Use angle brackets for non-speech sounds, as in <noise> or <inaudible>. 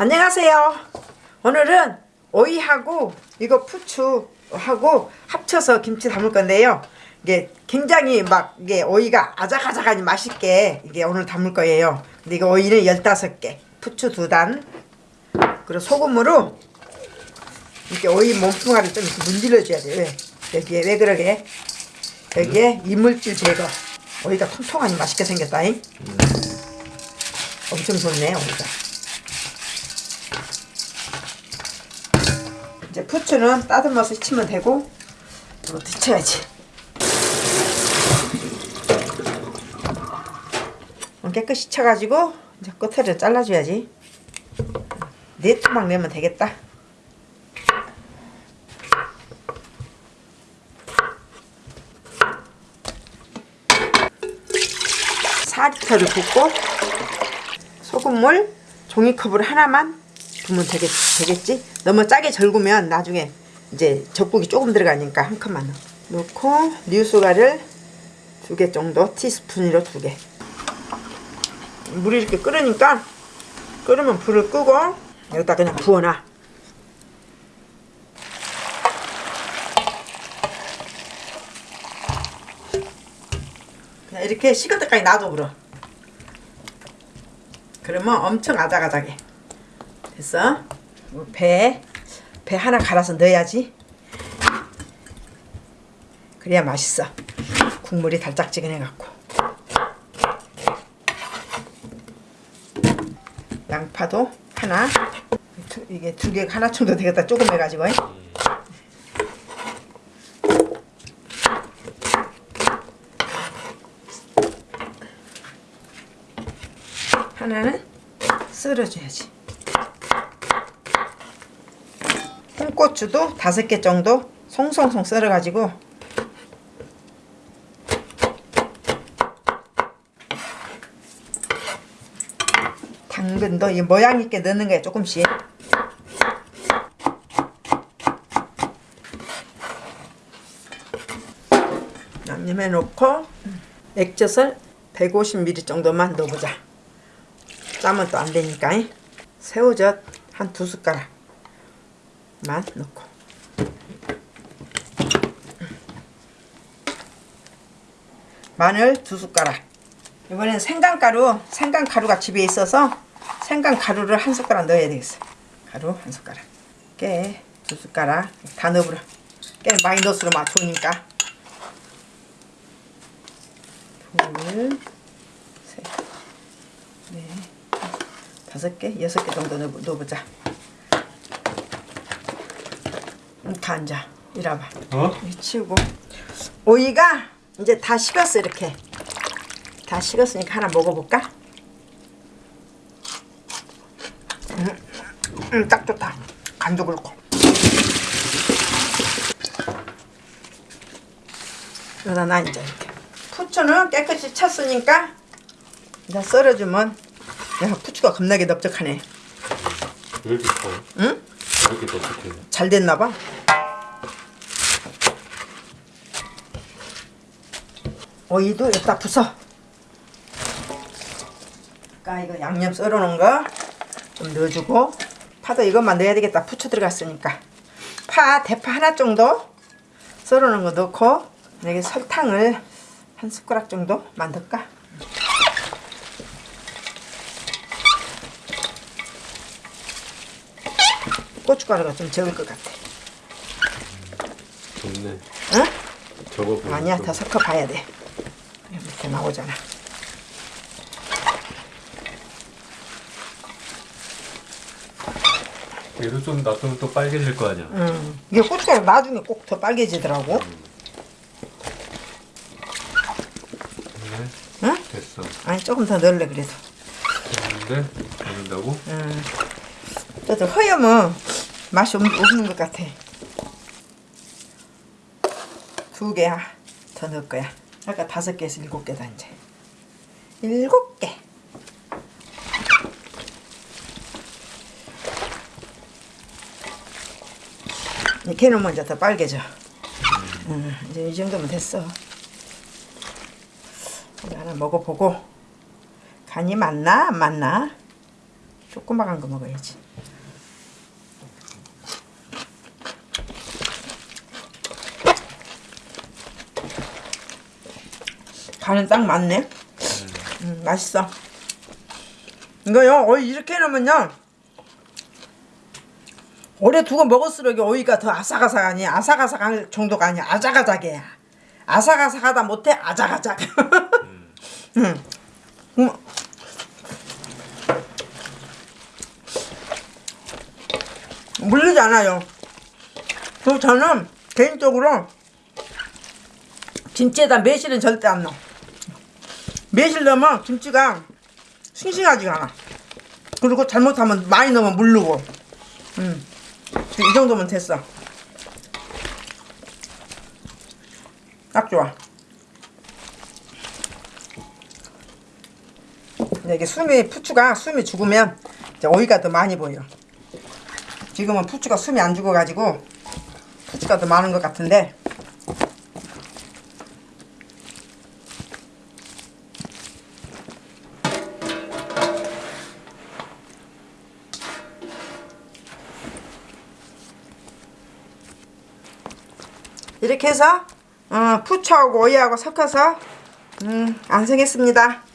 안녕하세요. 오늘은 오이하고 이거 부추하고 합쳐서 김치 담을 건데요. 이게 굉장히 막 이게 오이가 아작아작하니 맛있게 이게 오늘 담을 거예요. 근데 이거 오이는 15개, 부추 두 단, 그리고 소금으로 이렇게 오이 몸뚱아리 좀 이렇게 문질러 줘야 돼. 왜? 여기에 왜 그러게? 여기에 이물질 제거. 오이가 통통하니 맛있게 생겼다잉. 엄청 좋네 오이가. 부추는 따듬어서 치면 되고 이거 데쳐야지. 깨끗이 쳐가지고 이제 끝을 잘라줘야지. 네 토막 내면 되겠다. 사리터를 붓고 소금물 종이컵으로 하나만 부으면 되겠, 되겠지? 너무 짜게 절구면 나중에 이제 젖국이 조금 들어가니까 한 컵만. 넣고 뉴스가를 두 개 정도 티스푼으로 두 개. 물이 이렇게 끓으니까 끓으면 불을 끄고 여기다 그냥 부어놔. 그냥 이렇게 식을 때까지 놔둬 그럼. 그러면 엄청 아작아작해. 됐어? 배, 배 하나 갈아서 넣어야지. 그래야 맛있어. 국물이 달짝지근해갖고. 양파도 하나. 두, 이게 두 개 하나 정도 되겠다. 조금 해가지고. 하나는 썰어줘야지. 홍고추도 다섯 개 정도 송송송 썰어가지고 당근도 이 모양 있게 넣는 거야 조금씩. 양념해 놓고 액젓을 150ml 정도만 넣어보자. 짜면 또 안 되니까 새우젓 한 두 숟가락 만 넣고. 마늘 두 숟가락. 이번엔 생강가루 생강가루가 집에 있어서 생강가루를 한 숟가락 넣어야 되겠어. 가루 한 숟가락. 깨 두 숟가락. 다 넣어버려. 깨 넣을수록 맛 좋으니까. 둘 셋, 넷, 다섯 개, 여섯 개 정도 넣어, 넣어보자. 다 앉아. 이라봐. 어? 치우고. 오이가 이제 다 식었어, 이렇게. 다 식었으니까 하나 먹어볼까? 음, 음, 딱 좋다. 간도 그렇고. 여기다 놔, 이제 이렇게. 부추는 깨끗이 쳤으니까 이제 썰어주면 야 부추가 겁나게 넓적하네 왜 이렇게 커? 응? 왜 이렇게 넓적해? 잘 됐나 봐 오이도 여기다 부숴 아까 이거 양념 썰어놓은 거 좀 넣어주고 파도 이것만 넣어야 되겠다 부추 들어갔으니까 파 대파 하나 정도 썰어놓은 거 넣고 여기 설탕을 한 숟가락 정도 만들까? 고춧가루가 좀 적을 것 같아. 좋네. 응? 저거 아니야, 좀- 더 섞어 봐야 돼. 이렇게 나오잖아. 얘도 좀 놔두면 또 빨개질 거 아니야. 음, 이게 고춧가루 나중에 꼭 더 빨개지더라고. 네. 응? 됐어. 아니 조금 더 넣을래 그래도. 됐는데 넣는다고? 음, 저도 허여면 맛이 없, 없는 것 같아. 두 개 더 넣을 거야. 아까 다섯 개에서 일곱 개다 이제. 일곱 개. 놓으면 이제 더 빨개져. 음, 이제 이 정도면 됐어. 하나 먹어보고 간이 맞나 안 맞나? 조그마한 거 먹어야지. 간은 딱 맞네. 음, 맛있어. 이거요, 오이 이렇게 해놓으면요. 오래 두고 먹을수록 이 오이가 더 아삭아삭하니 아삭아삭할 정도가 아니야. 아작아작해. 아삭아삭하다 못해 아작아작. <laughs> 음. 음. 물리지 않아요. 그리고 저는 개인적으로 김치에다 매실은 절대 안 넣어. 매실 넣으면 김치가 싱싱하지가 않아. 그리고 잘못하면 많이 넣으면 물르고. 음. 이 정도면 됐어. 딱 좋아. 이게 숨이 푸추가 숨이 죽으면 이제 오이가 더 많이 보여. 지금은 푸추가 숨이 안 죽어가지고 푸추가 더 많은 것 같은데 이렇게 해서 어, 푸추하고 오이하고 섞어서 음, 완성했습니다.